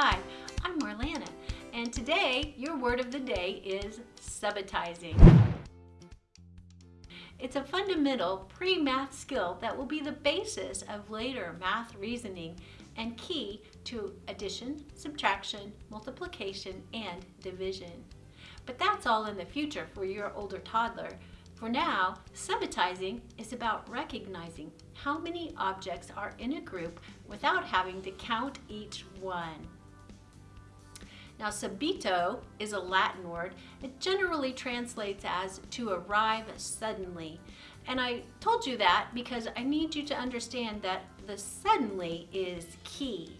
Hi, I'm Marlana, and today your word of the day is subitizing. It's a fundamental pre-math skill that will be the basis of later math reasoning and key to addition, subtraction, multiplication, and division. But that's all in the future for your older toddler. For now, subitizing is about recognizing how many objects are in a group without having to count each one. Now, subito is a Latin word. It generally translates as to arrive suddenly. And I told you that because I need you to understand that the suddenly is key.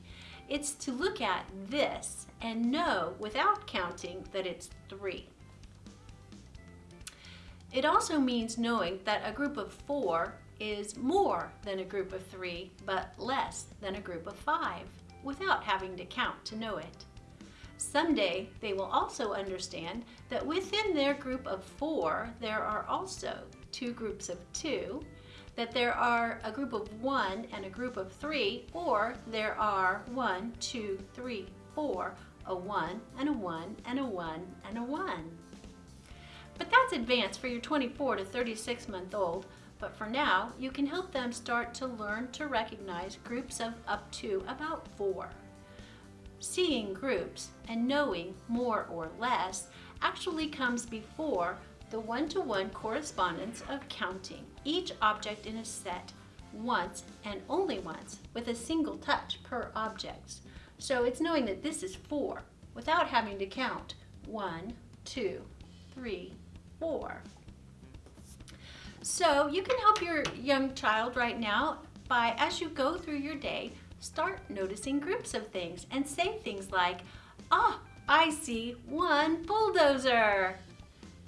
It's to look at this and know without counting that it's three. It also means knowing that a group of four is more than a group of three, but less than a group of five, without having to count to know it. Someday, they will also understand that within their group of four, there are also two groups of two, that there are a group of one and a group of three, or there are one, two, three, four, a one and a one and a one and a one. But that's advanced for your 24 to 36 month old, but for now, you can help them start to learn to recognize groups of up to about four. Seeing groups and knowing more or less actually comes before the one-to-one -one correspondence of counting each object in a set once and only once with a single touch per object. So it's knowing that this is four without having to count one, two, three, four. So you can help your young child right now by, as you go through your day, start noticing groups of things and say things like, ah, oh, I see one bulldozer.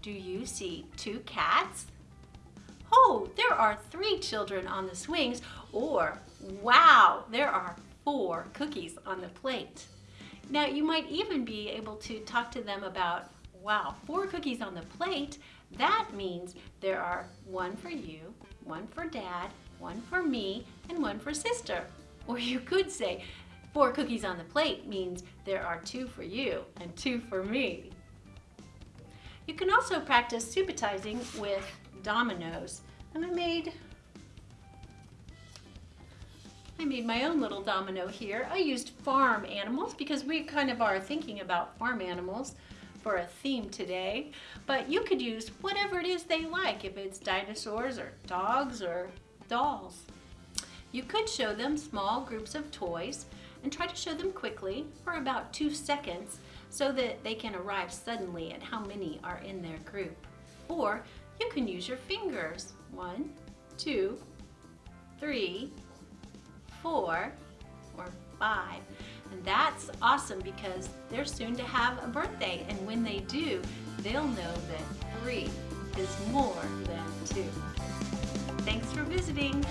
Do you see two cats? Oh, there are three children on the swings. Or, wow, there are four cookies on the plate. Now, you might even be able to talk to them about wow, four cookies on the plate, that means there are one for you, one for dad, one for me, and one for sister. Or you could say, four cookies on the plate means there are two for you and two for me. You can also practice subitizing with dominoes. And I made I made my own little domino here. I used farm animals because we kind of are thinking about farm animals for a theme today, but you could use whatever it is they like, if it's dinosaurs or dogs or dolls. You could show them small groups of toys and try to show them quickly for about two seconds so that they can arrive suddenly at how many are in their group. Or you can use your fingers. One, two, three, four, or five. And that's awesome because they're soon to have a birthday. And when they do, they'll know that three is more than two. Thanks for visiting.